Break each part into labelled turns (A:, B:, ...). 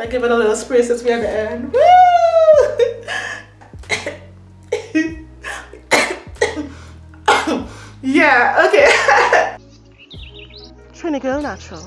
A: I give it a little spray since we're at the end. Woo! yeah, okay.
B: Trying to go Natural.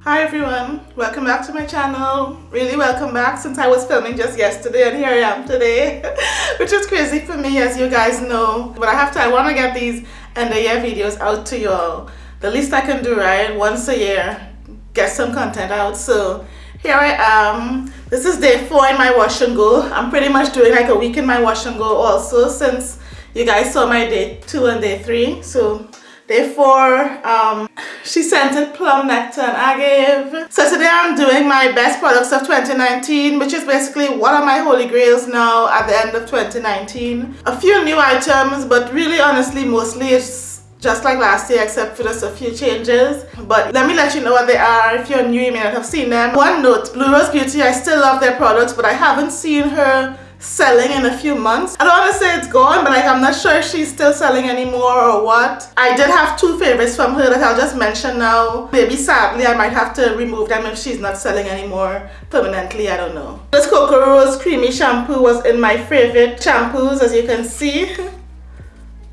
A: Hi everyone, welcome back to my channel. Really welcome back since I was filming just yesterday and here I am today. Which is crazy for me as you guys know. But I have to, I want to get these end of year videos out to y'all. The least I can do, right? Once a year, get some content out. So here I am. This is day four in my wash and go. I'm pretty much doing like a week in my wash and go also since you guys saw my day two and day three. So Day four, um, she scented plum nectar and agave. So today I'm doing my best products of 2019, which is basically what are my holy grails now at the end of 2019. A few new items, but really honestly, mostly it's just like last year except for just a few changes but let me let you know what they are if you're new you may not have seen them one note blue rose beauty i still love their products but i haven't seen her selling in a few months. I don't want to say it's gone, but like I'm not sure if she's still selling anymore or what. I did have two favorites from her that I'll just mention now. Maybe sadly I might have to remove them if she's not selling anymore permanently, I don't know. This coco Rose Creamy Shampoo was in my favorite shampoos as you can see.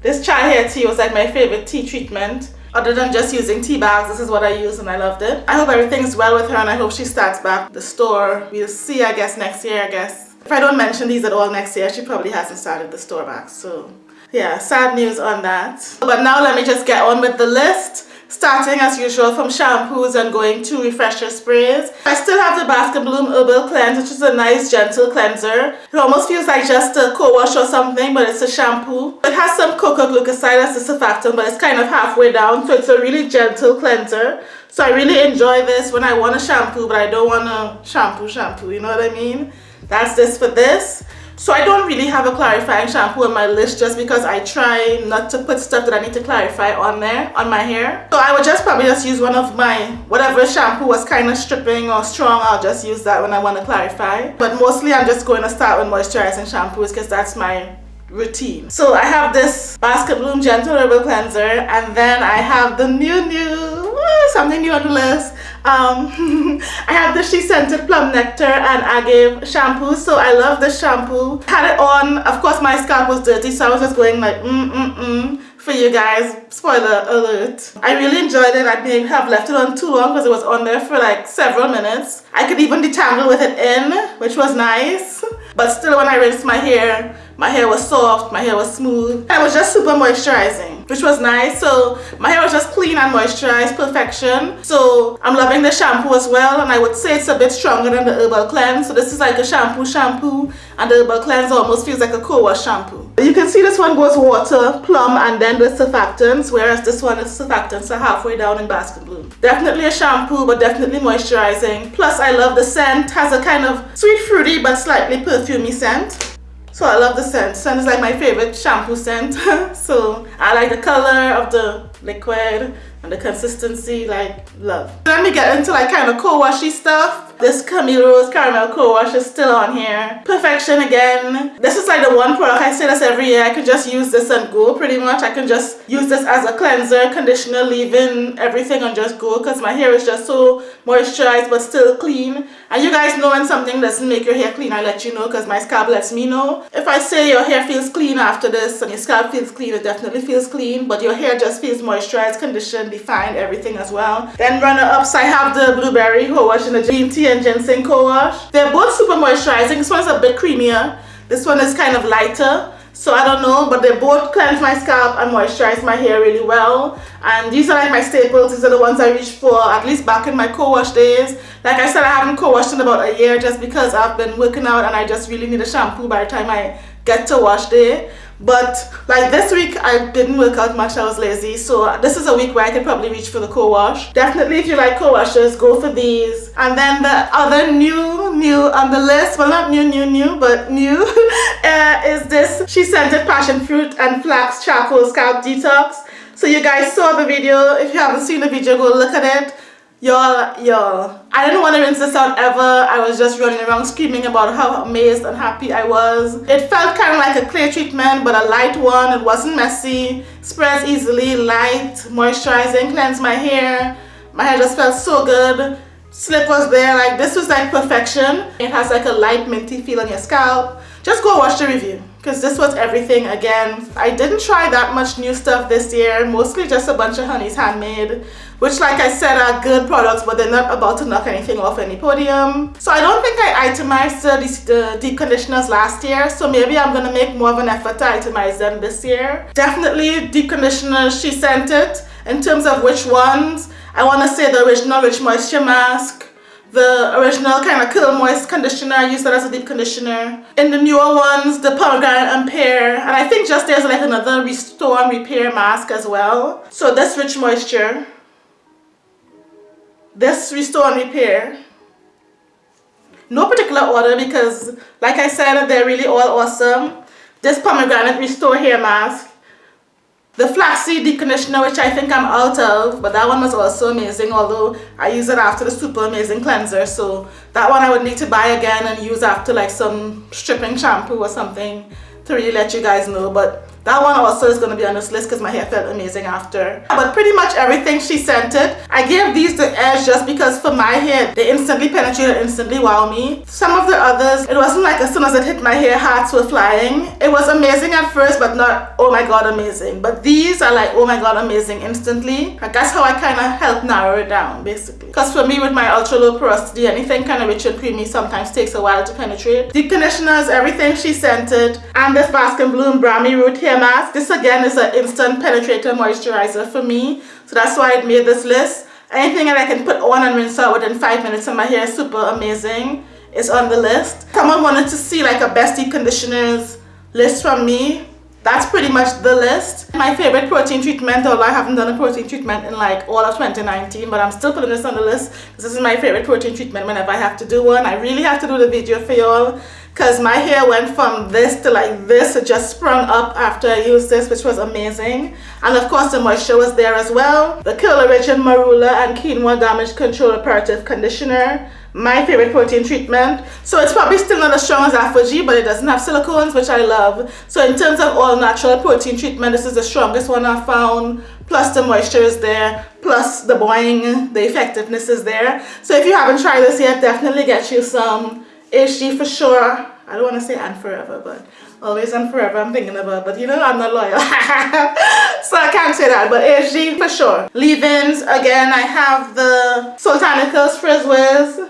A: This chai hair tea was like my favorite tea treatment other than just using tea bags this is what I used and I loved it I hope everything's well with her and I hope she starts back the store we'll see I guess next year I guess if I don't mention these at all next year, she probably hasn't started the store back. So yeah, sad news on that. But now let me just get on with the list. Starting as usual from shampoos and going to refresher sprays. I still have the Basket Bloom Herbal Cleanse which is a nice gentle cleanser. It almost feels like just a co-wash or something but it's a shampoo. It has some coco glucoside as a surfactant but it's kind of halfway down so it's a really gentle cleanser. So I really enjoy this when I want a shampoo but I don't want a shampoo shampoo, you know what I mean? that's this for this so I don't really have a clarifying shampoo on my list just because I try not to put stuff that I need to clarify on there on my hair. So I would just probably just use one of my whatever shampoo was kind of stripping or strong I'll just use that when I want to clarify. But mostly I'm just going to start with moisturizing shampoos because that's my routine. So I have this Basket Bloom Gentle Herbal Cleanser and then I have the new new something new on the list um, I have the She Scented Plum Nectar and Agave shampoo. So I love this shampoo. Had it on. Of course, my scalp was dirty. So I was just going like, mm, mm, mm for you guys. Spoiler alert. I really enjoyed it. I didn't have left it on too long because it was on there for like several minutes. I could even detangle with it in, which was nice. But still when I rinsed my hair, my hair was soft, my hair was smooth. And it was just super moisturizing which was nice. So my hair was just clean and moisturized perfection. So i'm loving the shampoo as well and i would say it's a bit stronger than the herbal cleanse. So this is like a shampoo shampoo and the herbal cleanse almost feels like a co-wash shampoo. You can see this one goes water plum and then the surfactants whereas this one is surfactants are halfway down in basket bloom definitely a shampoo but definitely moisturizing. Plus i love the scent. Has a kind of sweet fruity but slightly perfumey scent so I love the scent. Scent is like my favorite shampoo scent. so I like the color of the liquid and the consistency, like love. Let me get into like kind of co-washy stuff. This Camille Rose Caramel Co-Wash is still on here. Perfection again. This is like the one product, I say this every year, I can just use this and go pretty much. I can just use this as a cleanser, conditioner, leave-in, everything and just go because my hair is just so moisturized but still clean. And you guys know when something doesn't make your hair clean, I let you know because my scalp lets me know. If I say your hair feels clean after this and your scalp feels clean, it definitely feels clean, but your hair just feels moisturized, conditioned, defined, everything as well. Then runner-ups, I have the Blueberry Co-Wash and the Green Tea and Ginseng Co-Wash. They're both super moisturizing. This one's a bit creamier. This one is kind of lighter. So I don't know, but they both cleanse my scalp and moisturize my hair really well. And these are like my staples. These are the ones I reach for, at least back in my co-wash days. Like I said, I haven't co-washed in about a year just because I've been working out and I just really need a shampoo by the time I get to wash day but like this week I didn't work out much I was lazy. So this is a week where I can probably reach for the co-wash definitely if you like co-washes go for these. And then the other new new on the list well not new new new but new uh, is this she scented passion fruit and flax charcoal scalp detox. So you guys saw the video. If you haven't seen the video go look at it y'all y'all. I didn't want to rinse this out ever. I was just running around screaming about how amazed and happy i was. It felt kind of like a clear treatment but a light one. It wasn't messy. Spreads easily light moisturizing cleanse my hair. My hair just felt so good. Slip was there like this was like perfection. It has like a light minty feel on your scalp. Just go watch the review because this was everything again. I didn't try that much new stuff this year mostly just a bunch of Honey's Handmade which like I said are good products but they're not about to knock anything off any podium. So I don't think I itemized the, the deep conditioners last year so maybe I'm gonna make more of an effort to itemize them this year. Definitely deep conditioners She Scented. In terms of which ones I want to say the original Rich Moisture Mask, the original kind of Curl Moist conditioner, I use that as a deep conditioner. In the newer ones, the pomegranate and pear, and I think just there's like another restore and repair mask as well. So this Rich Moisture, this restore and repair. No particular order because like I said, they're really all awesome. This pomegranate restore hair mask the flaxseed conditioner, which I think I'm out of, but that one was also amazing, although I use it after the super amazing cleanser. So that one I would need to buy again and use after like some stripping shampoo or something to really let you guys know. But that one also is going to be on this list because my hair felt amazing after. But pretty much everything she scented. I gave these the edge just because for my hair, they instantly penetrated instantly wow me. Some of the others, it wasn't like as soon as it hit my hair, hearts were flying. It was amazing at first, but not, oh my god, amazing. But these are like, oh my god, amazing instantly. Like that's how I kind of help narrow it down, basically. Because for me, with my ultra low porosity, anything kind of rich and creamy sometimes takes a while to penetrate. Deep conditioners, everything she scented. And this Baskin Bloom Brahmi Root Hair mask. This again is an instant penetrator moisturizer for me. So that's why I made this list. Anything that I can put on and rinse out within 5 minutes and my hair is super amazing is on the list. Someone wanted to see like a best deep conditioners list from me. That's pretty much the list. My favorite protein treatment, although I haven't done a protein treatment in like all of 2019, but I'm still putting this on the list. This is my favorite protein treatment whenever I have to do one. I really have to do the video for y'all because my hair went from this to like this. It just sprung up after I used this which was amazing. And of course the moisture was there as well. The Curl Origin Marula and Quinoa Damage Control Reparative Conditioner. My favorite protein treatment. So it's probably still not as strong as ApHogee but it doesn't have silicones which I love. So in terms of all natural protein treatment this is the strongest one I found. Plus the moisture is there. Plus the boing the effectiveness is there. So if you haven't tried this yet definitely get you some HG for sure. I don't want to say and forever, but always and forever I'm thinking about, but you know, I'm not loyal. so I can't say that, but is she for sure. Leave-ins, again, I have the Soultanicals Frizz Wiz,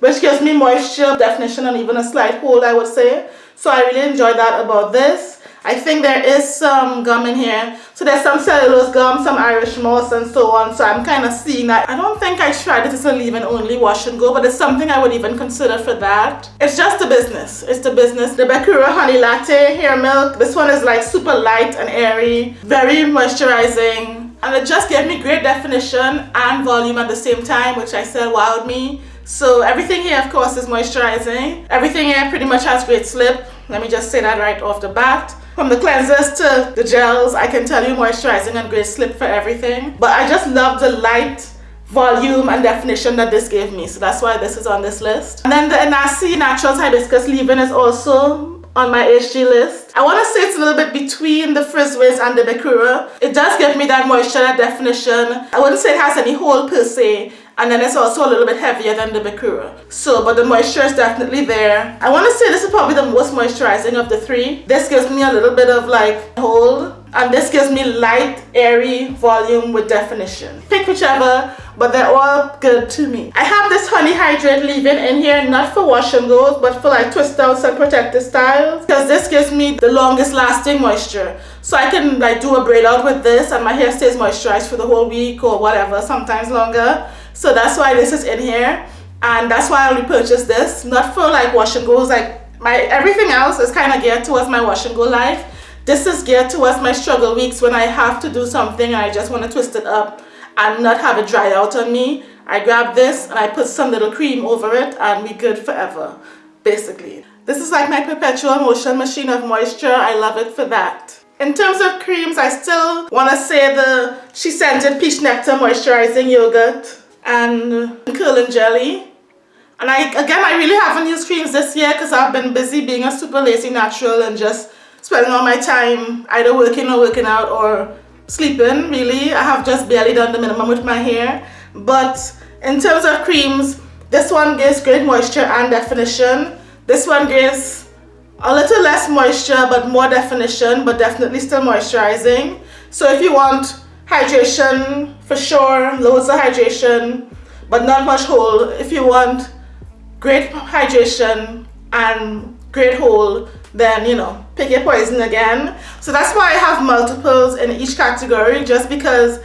A: which gives me moisture, definition, and even a slight hold, I would say. So I really enjoy that about this. I think there is some gum in here. So there's some cellulose gum, some Irish moss and so on. So I'm kind of seeing that. I don't think I tried it as a leave-in only wash and go, but it's something I would even consider for that. It's just a business. It's the business. The Bekura Honey Latte Hair Milk. This one is like super light and airy, very moisturizing. And it just gave me great definition and volume at the same time, which I said wowed me. So everything here, of course, is moisturizing. Everything here pretty much has great slip. Let me just say that right off the bat. From the cleansers to the gels, I can tell you moisturizing and great slip for everything. But I just love the light volume and definition that this gave me. So that's why this is on this list. And then the Enasi Naturals Hibiscus Leave-In is also on my HG list. I want to say it's a little bit between the Frizz and the Bekura. It does give me that moisture, definition. I wouldn't say it has any hold per se, and then it's also a little bit heavier than the Bekura. So, but the moisture is definitely there. I want to say this is probably the most moisturizing of the three. This gives me a little bit of like hold and this gives me light, airy volume with definition. Pick whichever, but they're all good to me. I have this Honey Hydrate leave-in in here, not for wash and but for like twist outs and protective styles. Because this gives me the longest lasting moisture. So I can like do a braid out with this and my hair stays moisturized for the whole week or whatever, sometimes longer. So that's why this is in here. And that's why I repurchased this. Not for like wash and goes, like my everything else is kind of geared towards my wash and go life. This is geared towards my struggle weeks when I have to do something I just want to twist it up and not have it dry out on me. I grab this and I put some little cream over it and we good forever, basically. This is like my perpetual motion machine of moisture. I love it for that. In terms of creams, I still want to say the She Scented Peach Nectar Moisturizing Yogurt and curling jelly. And I again, I really haven't used creams this year because I've been busy being a super lazy natural and just spending all my time either working or working out or sleeping really. I have just barely done the minimum with my hair. But In terms of creams, this one gives great moisture and definition. This one gives a little less moisture but more definition but definitely still moisturizing. So if you want hydration for sure, loads of hydration but not much hold. If you want great hydration and great hold then you know pick your poison again. So that's why I have multiples in each category just because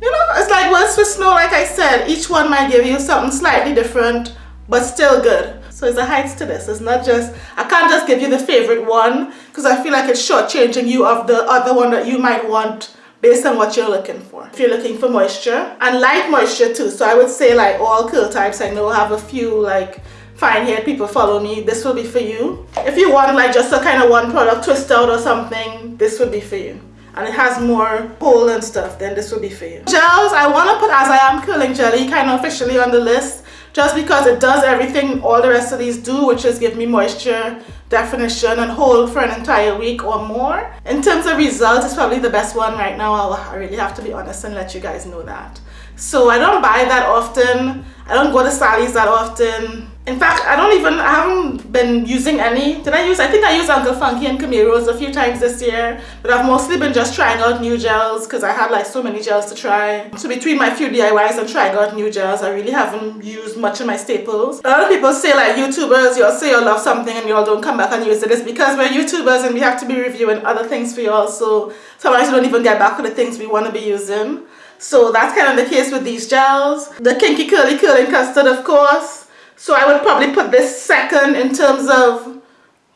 A: you know it's like words for snow like I said each one might give you something slightly different but still good. So it's a heights to this. It's not just I can't just give you the favorite one because I feel like it's shortchanging you of the other one that you might want based on what you're looking for. If you're looking for moisture and light moisture too. So I would say like all curl types I know have a few like fine haired people follow me. This will be for you. If you want like just a kind of one product twist out or something, this would be for you. And it has more hold and stuff, then this will be for you. Gels, I want to put As I Am Curling Jelly kind of officially on the list just because it does everything all the rest of these do, which is give me moisture, definition and hold for an entire week or more. In terms of results, it's probably the best one right now. I'll, I really have to be honest and let you guys know that. So I don't buy that often. I don't go to Sally's that often. In fact, I don't even, I haven't been using any. Did I use, I think I used Uncle Funky and Camille Rose a few times this year, but I've mostly been just trying out new gels because I had like so many gels to try. So between my few DIYs and trying out new gels, I really haven't used much of my staples. A lot of people say like YouTubers, you'll say you love something and y'all don't come back and use it. It's because we're YouTubers and we have to be reviewing other things for y'all, so sometimes we don't even get back to the things we want to be using. So that's kind of the case with these gels. The Kinky Curly Curling Custard, of course. So I would probably put this second in terms of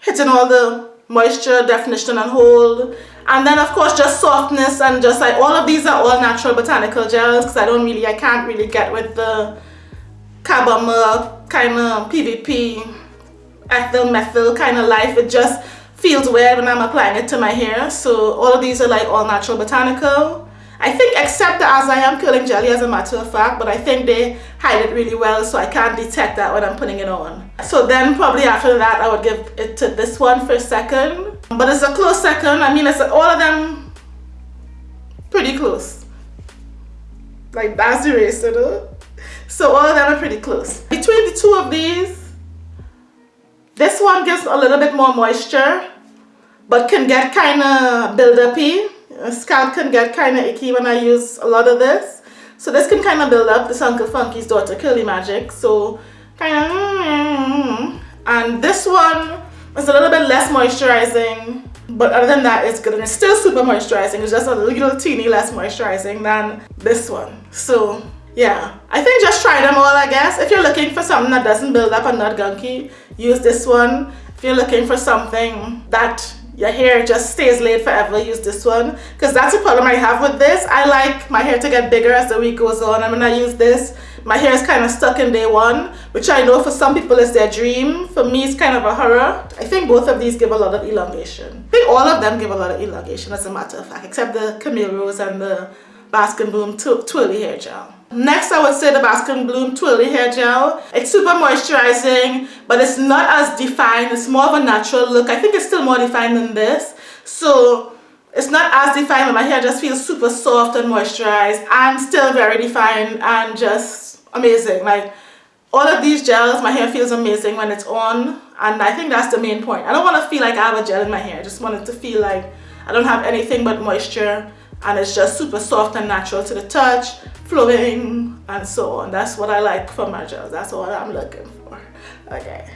A: hitting all the moisture, definition and hold. And then of course just softness and just like all of these are all natural botanical gels because I don't really, I can't really get with the carbomer kind of PVP, ethyl methyl kind of life. It just feels weird when I'm applying it to my hair. So all of these are like all natural botanical. I think except the As I Am Curling Jelly as a matter of fact, but I think they hide it really well so I can't detect that when I'm putting it on. So then probably after that I would give it to this one for second. But it's a close second. I mean, it's all of them pretty close. Like that's the race, you know? So all of them are pretty close. Between the two of these, this one gives a little bit more moisture, but can get kind of build-uppy scalp can get kind of icky when I use a lot of this. So this can kind of build up. This Uncle Funky's Daughter Curly Magic. So kind of... And this one is a little bit less moisturizing. But other than that, it's good. And it's still super moisturizing. It's just a little teeny less moisturizing than this one. So yeah, I think just try them all, I guess. If you're looking for something that doesn't build up and not gunky, use this one. If you're looking for something that your hair just stays laid forever. Use this one. Because that's a problem I have with this. I like my hair to get bigger as the week goes on. I'm gonna use this. My hair is kind of stuck in day one which I know for some people is their dream. For me it's kind of a horror. I think both of these give a lot of elongation. I think all of them give a lot of elongation as a matter of fact except the Camille Rose and the Baskin Bloom Twirly Hair Gel Next, I would say the Baskin Bloom Twirly Hair Gel. It's super moisturizing, but it's not as defined. It's more of a natural look. I think it's still more defined than this. So it's not as defined, but my hair just feels super soft and moisturized and still very defined and just amazing. Like all of these gels, my hair feels amazing when it's on. And I think that's the main point. I don't want to feel like I have a gel in my hair. I just want it to feel like I don't have anything but moisture and it's just super soft and natural to the touch flowing and so on. That's what I like for my gels that's what I'm looking for. Okay.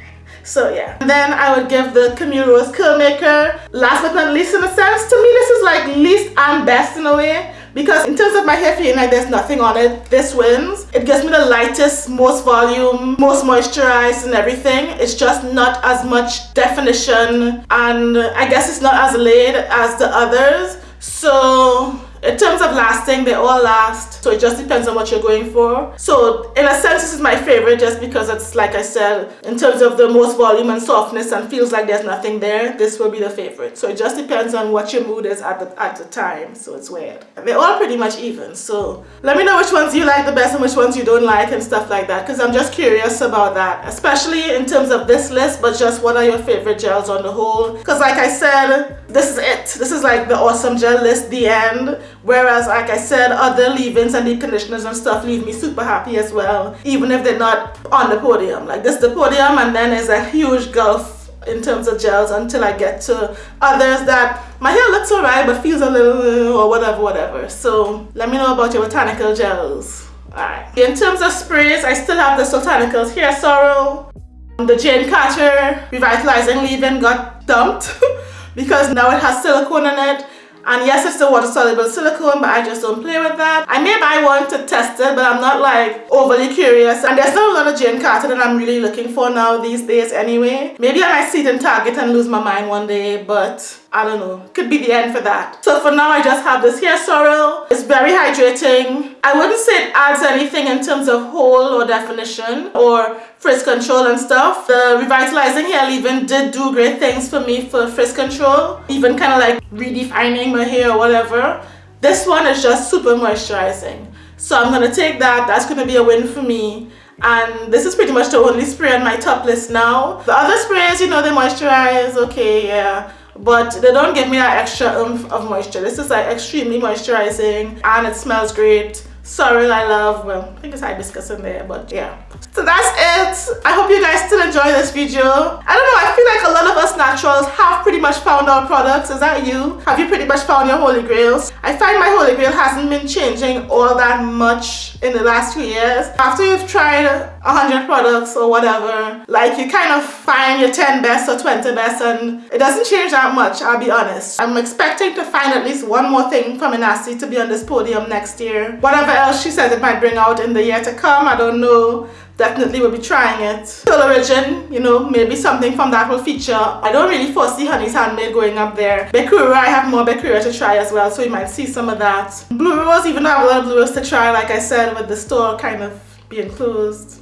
A: So yeah. And then I would give the Camille Rose Curl Maker last but not least in a sense to me this is like least and best in a way because in terms of my hair feeling like there's nothing on it this wins. It gives me the lightest most volume most moisturized and everything. It's just not as much definition and I guess it's not as laid as the others. So in terms of lasting they all last. So it just depends on what you're going for. So in a sense this is my favorite just because it's like I said in terms of the most volume and softness and feels like there's nothing there this will be the favorite. So it just depends on what your mood is at the at the time. So it's weird. They're all pretty much even. So let me know which ones you like the best and which ones you don't like and stuff like that because I'm just curious about that. Especially in terms of this list but just what are your favorite gels on the whole? Because like I said this is it. This is like the awesome gel list the end Whereas, like I said, other leave-ins and deep conditioners and stuff leave me super happy as well, even if they're not on the podium. Like this the podium and then there's a huge gulf in terms of gels until I get to others that my hair looks alright but feels a little or whatever, whatever. So let me know about your botanical gels. Alright. In terms of sprays, I still have the Soultanicals Hair Sorrel. The Jane Carter Revitalizing Leave-In got dumped because now it has silicone in it and yes, it's the water soluble silicone, but I just don't play with that. I may buy one to test it, but I'm not like overly curious. And there's not a lot of Jane Carter that I'm really looking for now these days anyway. Maybe I might see it in Target and lose my mind one day, but I don't know. Could be the end for that. So for now, I just have this hair sorrel. It's very hydrating. I wouldn't say it adds anything in terms of hold or definition or frizz control and stuff. The revitalizing hair leave-in did do great things for me for frizz control. Even kind of like redefining my hair or whatever. This one is just super moisturizing. So I'm going to take that. That's going to be a win for me and this is pretty much the only spray on my top list now. The other sprays, you know, they moisturize, okay, yeah but they don't give me that extra oomph of moisture. This is like extremely moisturizing and it smells great. Sorrel I love, well, I think it's hibiscus in there, but yeah. So that's it. I hope you guys still enjoy this video. I don't know, I feel like a lot of us naturals have pretty much found our products. Is that you? Have you pretty much found your holy grails? I find my holy grail hasn't been changing all that much in the last few years. After you've tried 100 products or whatever, like you kind of find your 10 best or 20 best and it doesn't change that much, I'll be honest. I'm expecting to find at least one more thing from Enasi to be on this podium next year. Whatever else she says it might bring out in the year to come, I don't know definitely will be trying it. Soul Origin, you know, maybe something from that will feature. I don't really foresee Honey's Handmade going up there. Bekura, I have more Bekura to try as well, so you might see some of that. Blue Rose, even though I have a lot of Blue Rose to try, like I said, with the store kind of being closed.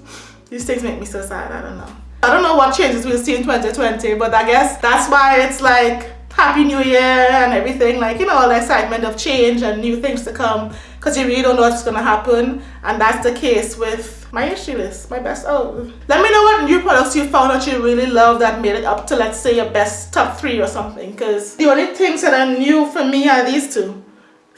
A: These things make me so sad, I don't know. I don't know what changes we'll see in 2020, but I guess that's why it's like Happy New Year and everything, like, you know, all the excitement of change and new things to come because you really don't know what's going to happen. And that's the case with my issue list, my best oh. Let me know what new products you found that you really love that made it up to, let's say, your best top three or something. Because the only things that are new for me are these two.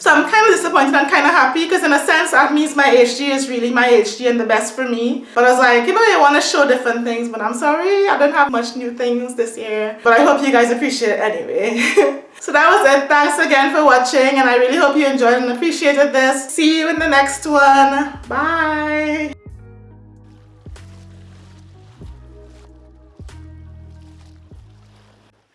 A: So I'm kind of disappointed and kind of happy because in a sense that means my HG is really my HG and the best for me. But I was like, you know, I want to show different things, but I'm sorry, I don't have much new things this year. But I hope you guys appreciate it anyway. so that was it. Thanks again for watching and I really hope you enjoyed and appreciated this. See you in the next one. Bye.